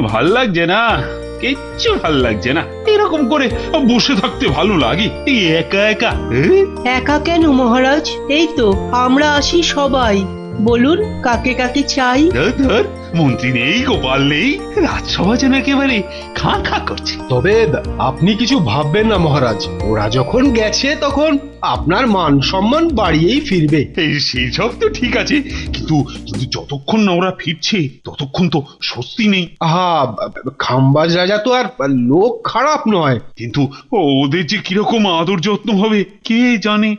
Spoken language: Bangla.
ভালো লাগছে না? কিচ্ছু ভালো লাগছে না। এরকম করে বসে থাকতে ভালো লাগে। একা একা একা কেন মহারাজ? এই তো, আমরা আসি সবাই। বলুন কাকে কাকে চাই? ধর ধর মন্ত্রী নেই গোপাল নেই রাজসভা যেন একেবারে খাঁ খাঁ করছে। তবে আপনি কিছু ভাববেন না মহারাজ। ওরা যখন গেছে তখন আপনার মান সম্মান বাড়িয়েই ফিরবে। এই সেই সব তো ঠিক আছে কিন্তু কিন্তু যতক্ষণ না ওরা ফিরছে ততক্ষণ তো স্বস্তি নেই। আহা খাম্বাজ রাজা তো আর লোক খারাপ নয়। কিন্তু ওদের যে কীরকম আদর যত্ন হবে কে জানে?